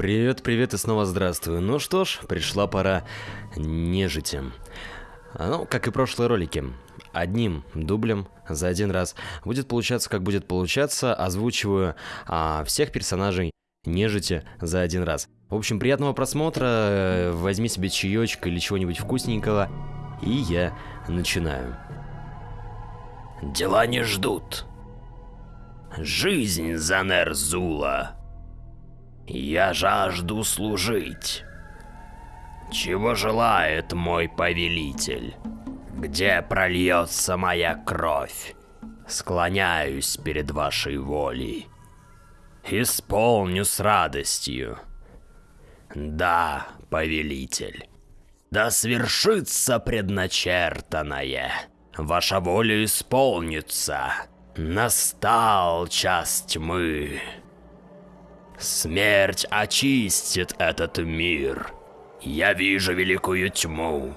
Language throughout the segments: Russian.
Привет, привет и снова здравствуй. Ну что ж, пришла пора нежити. Ну, как и прошлые ролики. Одним дублем за один раз. Будет получаться, как будет получаться. Озвучиваю а, всех персонажей нежити за один раз. В общем, приятного просмотра. Возьми себе чаечек или чего-нибудь вкусненького. И я начинаю. Дела не ждут. Жизнь за Нерзула. Я жажду служить. Чего желает мой повелитель? Где прольется моя кровь? Склоняюсь перед вашей волей. Исполню с радостью. Да, повелитель. Да свершится предначертанное. Ваша воля исполнится. Настал час тьмы. Смерть очистит этот мир. Я вижу великую тьму.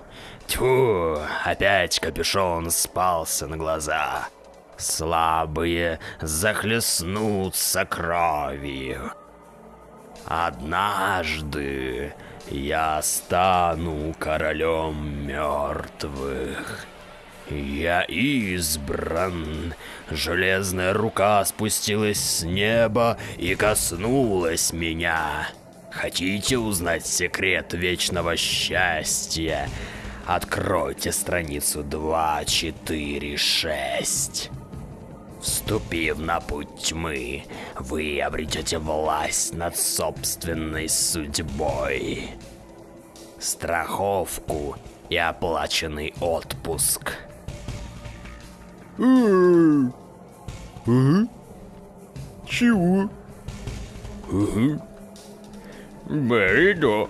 Тьфу, опять капюшон спался на глаза. Слабые захлестнутся кровью. Однажды я стану королем мертвых. Я избран. Железная рука спустилась с неба и коснулась меня. Хотите узнать секрет вечного счастья? Откройте страницу 2, 4, 6. Вступив на путь тьмы, вы обретете власть над собственной судьбой. Страховку и оплаченный отпуск. Чего? Беридо.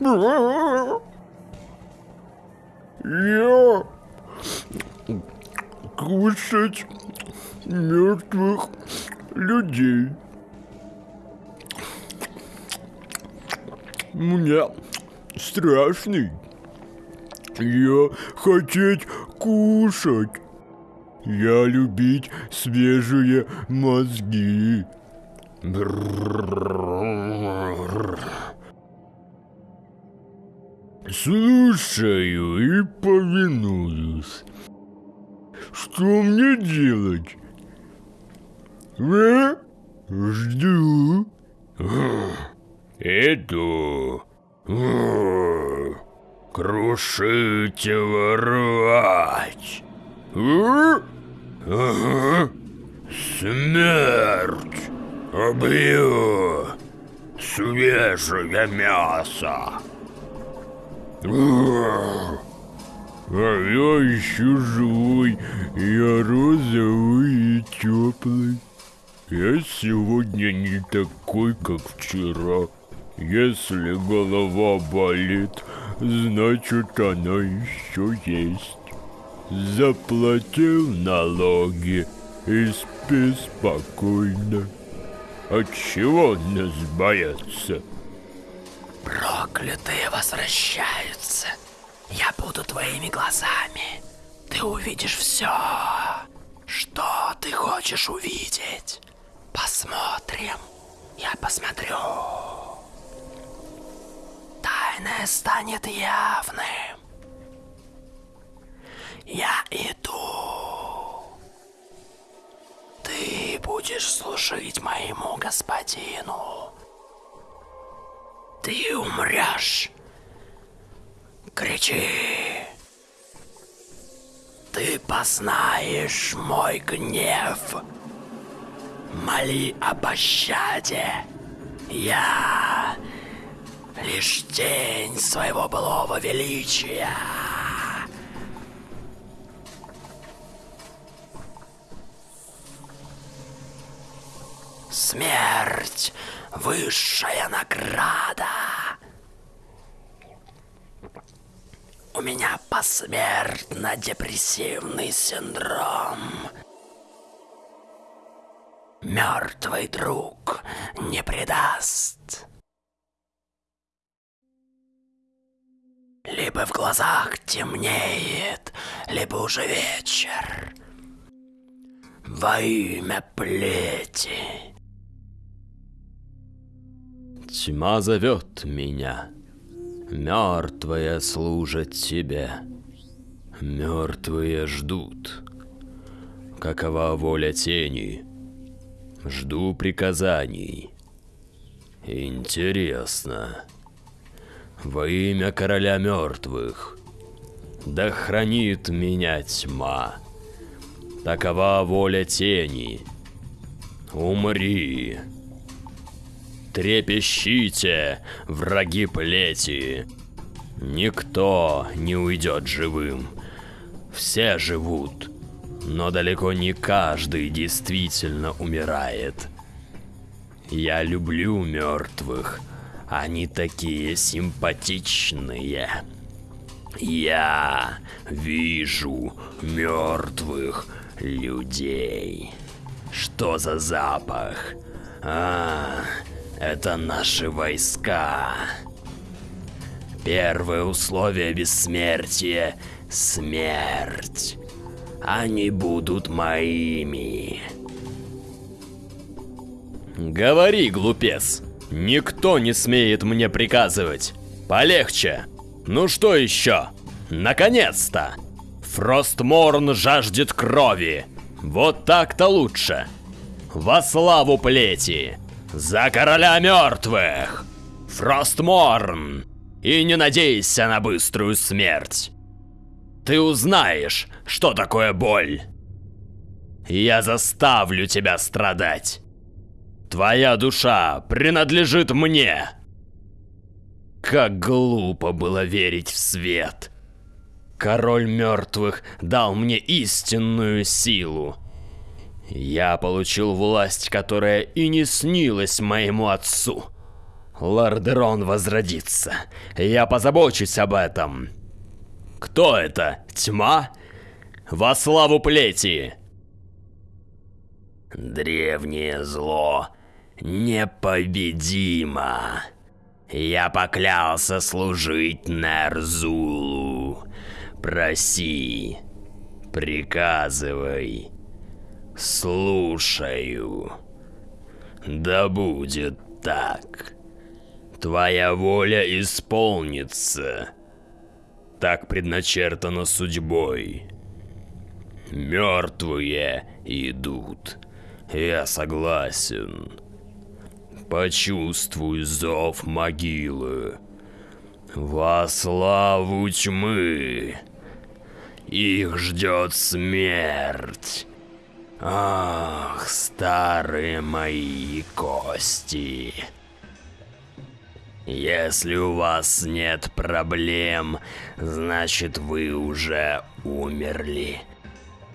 Я кушать мертвых людей. Мне страшный. Я хотеть кушать. Я любить свежие мозги. Слушаю и повинуюсь. Что мне делать? Э? Жду. Иду. Крушите ворвать. Ага. Смерть. Убью. Свежее мясо. А я еще живой, я розовый и теплый. Я сегодня не такой, как вчера. Если голова болит, значит она еще есть. Заплатил налоги и спи спокойно. От чего нас боятся? Проклятые возвращаются. Я буду твоими глазами. Ты увидишь все. Что ты хочешь увидеть? Посмотрим. Я посмотрю. Тайное станет явным. Я иду. Ты будешь служить моему господину. Ты умрешь. Кричи. Ты познаешь мой гнев. Моли о пощаде. Я лишь тень своего былого величия. Смерть — высшая награда. У меня посмертно-депрессивный синдром. Мертвый друг не предаст. Либо в глазах темнеет, либо уже вечер. Во имя плети. Тьма зовет меня. Мертвые служат тебе. Мертвые ждут. Какова воля тени? Жду приказаний. Интересно. Во имя короля мертвых. Да хранит меня тьма. Такова воля тени. Умри. Трепещите, враги плети. Никто не уйдет живым. Все живут, но далеко не каждый действительно умирает. Я люблю мертвых. Они такие симпатичные. Я вижу мертвых людей. Что за запах? А, это наши войска. Первое условие бессмертия — смерть. Они будут моими. Говори, глупец. Никто не смеет мне приказывать. Полегче. Ну что еще? Наконец-то! Фростморн жаждет крови. Вот так-то лучше. Во славу плети. За короля мертвых. Фростморн. И не надейся на быструю смерть. Ты узнаешь, что такое боль. Я заставлю тебя страдать. Твоя душа принадлежит мне. Как глупо было верить в свет. Король мертвых дал мне истинную силу. Я получил власть, которая и не снилась моему отцу. Лордерон возродится. Я позабочусь об этом. Кто это? Тьма? Во славу плети! Древнее зло непобедимо. Я поклялся служить Нерзулу. Проси, приказывай, слушаю. Да будет так. Твоя воля исполнится. Так предначертано судьбой. Мертвые идут. Я согласен. Почувствуй зов могилы. Во славу тьмы. Их ждет смерть. Ах, старые мои кости. Если у вас нет проблем, значит вы уже умерли.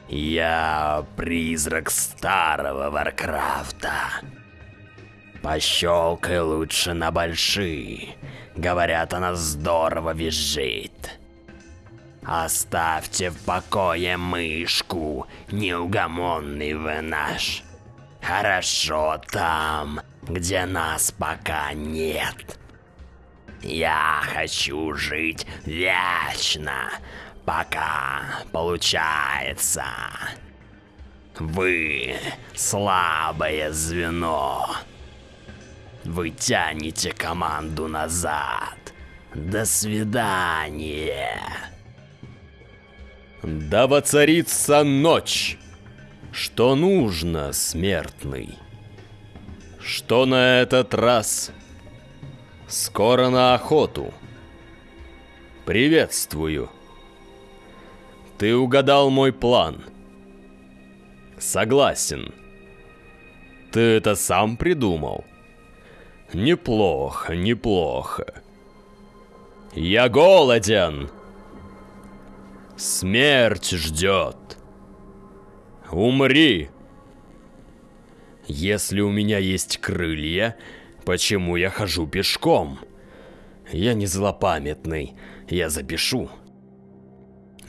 Я призрак старого Варкрафта. Пощелкай лучше на большие. Говорят, она здорово визжит. Оставьте в покое мышку, неугомонный вы наш. Хорошо там, где нас пока нет. Я хочу жить вечно, пока получается. Вы слабое звено. Вы тянете команду назад. До свидания. Да воцарится ночь. Что нужно, смертный? Что на этот раз? Скоро на охоту. Приветствую. Ты угадал мой план. Согласен. Ты это сам придумал? Неплохо, неплохо. Я голоден. Смерть ждет. Умри. Если у меня есть крылья, почему я хожу пешком? Я не злопамятный, я запишу.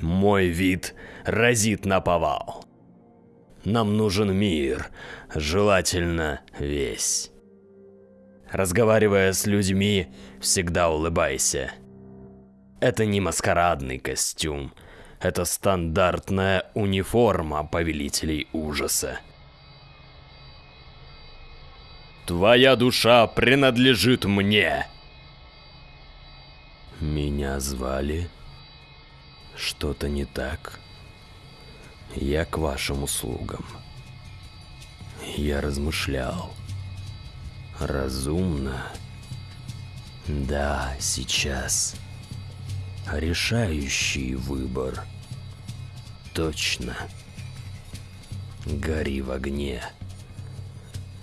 Мой вид разит на повал. Нам нужен мир, желательно весь. Разговаривая с людьми, всегда улыбайся. Это не маскарадный костюм. Это стандартная униформа повелителей ужаса. Твоя душа принадлежит мне. Меня звали? Что-то не так? Я к вашим услугам. Я размышлял. Разумно. Да, сейчас. Решающий выбор. Точно. Гори в огне.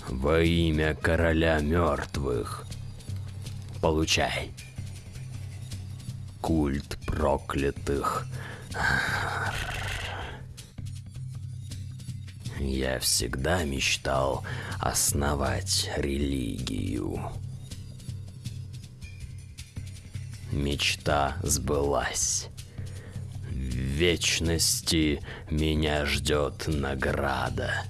Во имя короля мертвых. Получай. Культ проклятых. Я всегда мечтал основать религию. Мечта сбылась. В вечности меня ждет награда.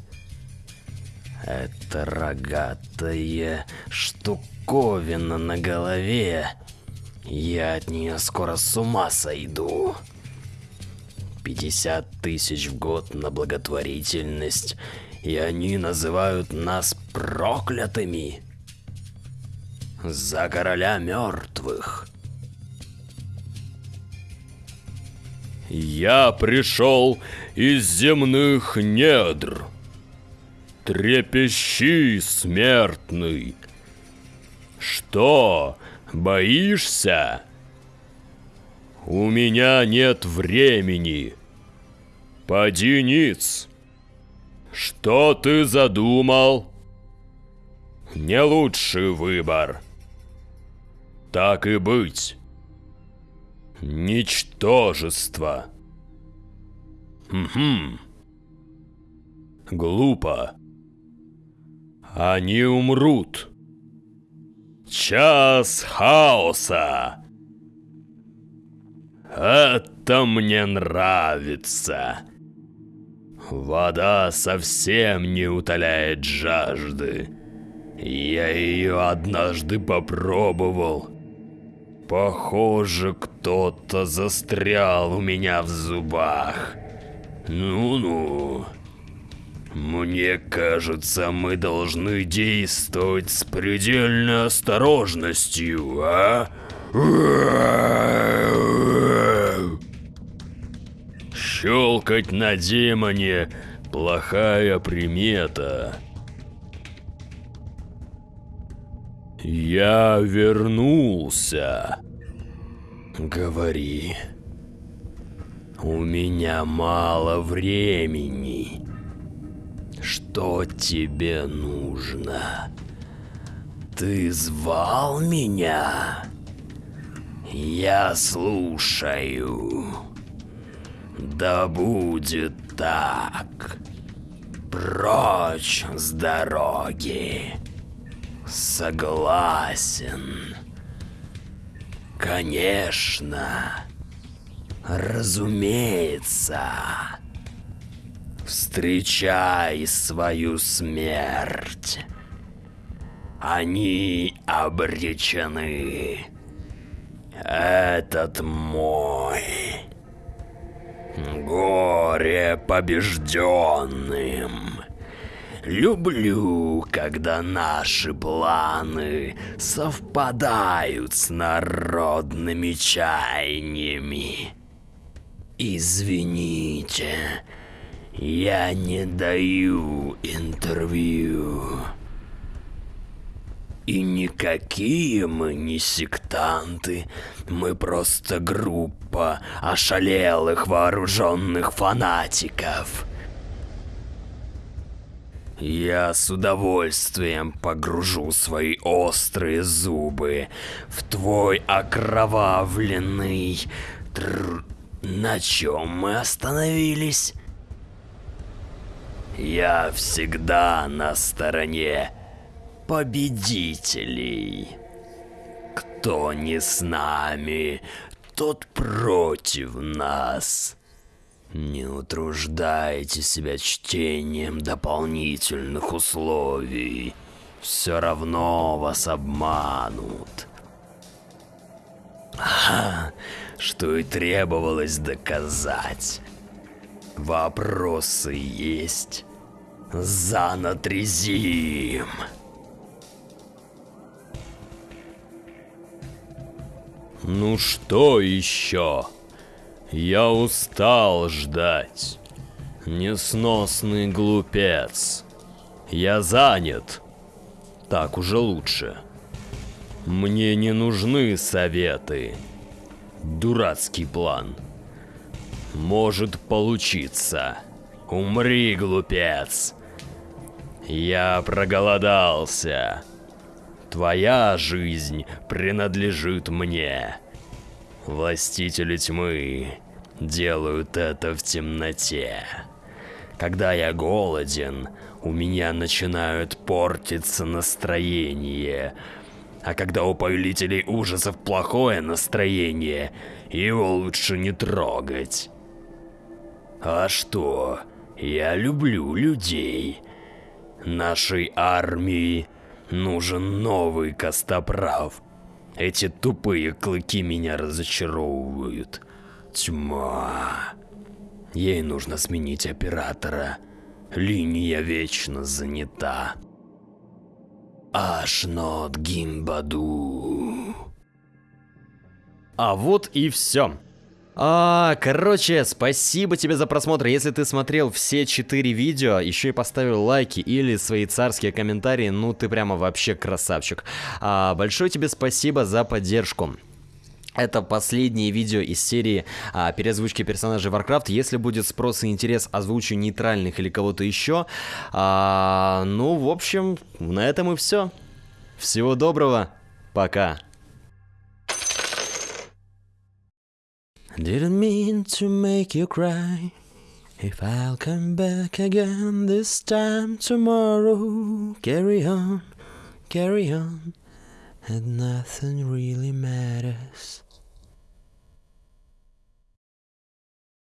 Это рогатая штуковина на голове. Я от нее скоро с ума сойду. 50 тысяч в год на благотворительность, и они называют нас проклятыми. За короля мертвых. Я пришел из земных недр. Трепещи, смертный. Что, боишься? У меня нет времени. Поди ниц. Что ты задумал? Не лучший выбор. Так и быть. Ничтожество. Хм. Глупо. Они умрут. Час хаоса. Это мне нравится. Вода совсем не утоляет жажды. Я ее однажды попробовал. Похоже, кто-то застрял у меня в зубах. Ну-ну. Мне кажется, мы должны действовать с предельной осторожностью, а? Щелкать на демоне – плохая примета. Я вернулся. Говори. У меня мало времени. Что тебе нужно? Ты звал меня? Я слушаю. Да будет так. Прочь с дороги. Согласен. Конечно. Разумеется. Встречай свою смерть. Они обречены. Этот мой. Горе побежденным. Люблю, когда наши планы совпадают с народными чаяниями. Извините, я не даю интервью. И никакие мы не сектанты, мы просто группа ошалелых вооруженных фанатиков. Я с удовольствием погружу свои острые зубы в твой окровавленный... Тр... На чем мы остановились? Я всегда на стороне победителей. Кто не с нами, тот против нас. Не утруждайте себя чтением дополнительных условий. Все равно вас обманут. Ха, что и требовалось доказать. Вопросы есть? Занатрезим. Ну что еще? Я устал ждать. Несносный глупец. Я занят. Так уже лучше. Мне не нужны советы. Дурацкий план. Может получиться. Умри, глупец. Я проголодался. Твоя жизнь принадлежит мне. Властители тьмы делают это в темноте. Когда я голоден, у меня начинают портиться настроение. А когда у повелителей ужасов плохое настроение, его лучше не трогать. А что? Я люблю людей. Нашей армии нужен новый костоправ. Эти тупые клыки меня разочаровывают. Тьма. Ей нужно сменить оператора. Линия вечно занята. Ашнот Гимбаду. А вот и все. А, короче, спасибо тебе за просмотр. Если ты смотрел все четыре видео, еще и поставил лайки или свои царские комментарии, ну ты прямо вообще красавчик. А, большое тебе спасибо за поддержку. Это последнее видео из серии а, переозвучки персонажей Warcraft. Если будет спрос и интерес, озвучу нейтральных или кого-то еще. А, ну, в общем, на этом и все. Всего доброго. Пока. Didn't mean to make you cry. If I'll come back again this time tomorrow, carry on, carry on, and nothing really matters.